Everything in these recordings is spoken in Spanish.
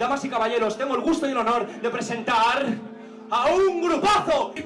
Damas y caballeros, tengo el gusto y el honor de presentar a un grupazo. ¡Y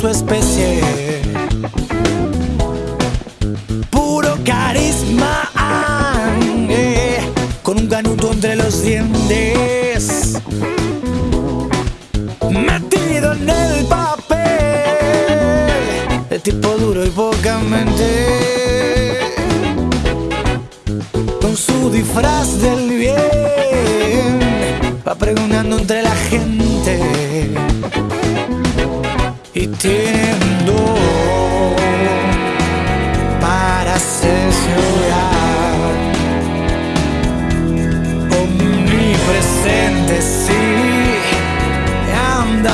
su especie. Puro carisma, eh, con un canuto entre los dientes. Metido en el papel, el tipo duro y poca mente con su disfraz del bien va pregonando entre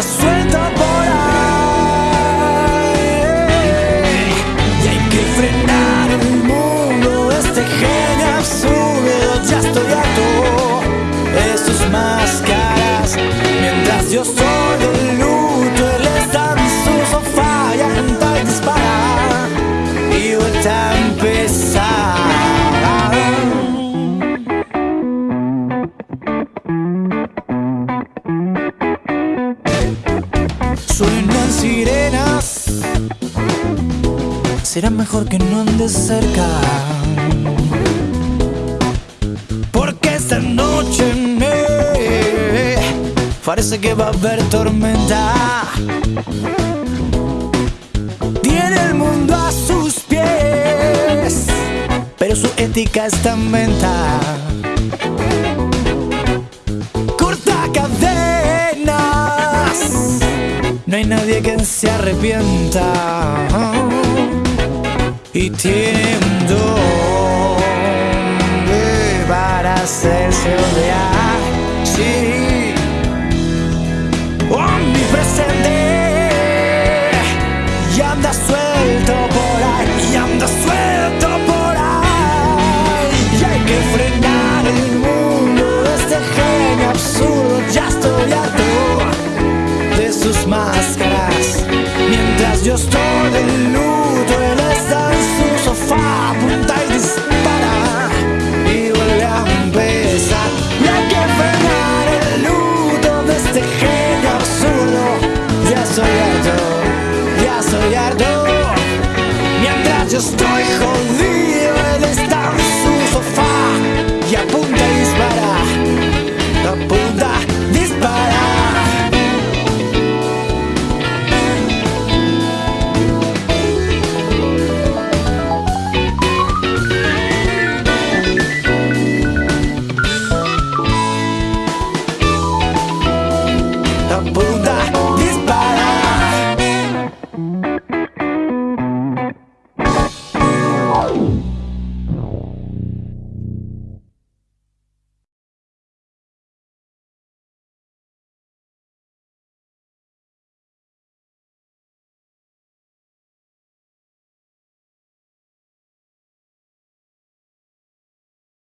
anda suelto Sirenas. Será mejor que no andes cerca Porque esta noche eh, Parece que va a haber tormenta. Tiene el mundo a sus pies Pero su ética está en venta no hay nadie que se arrepienta y tiene un don para hacerse odiar. Sí, omnipresente y anda suelto por ahí, y anda suelto por ahí. Y hay que frenar el mundo de este genio absurdo. Ya estoy harto de sus Mientras yo estoy de luto Él está en su sofá Apunta y dispara Y vuelve a empezar. Y hay que frenar el luto De este genio absurdo. Ya soy harto Ya soy harto. Mientras yo estoy jodido